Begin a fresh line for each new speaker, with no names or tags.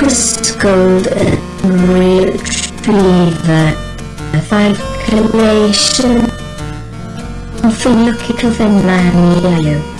This golden retriever calculation of the Lucky Coven Man Yellow.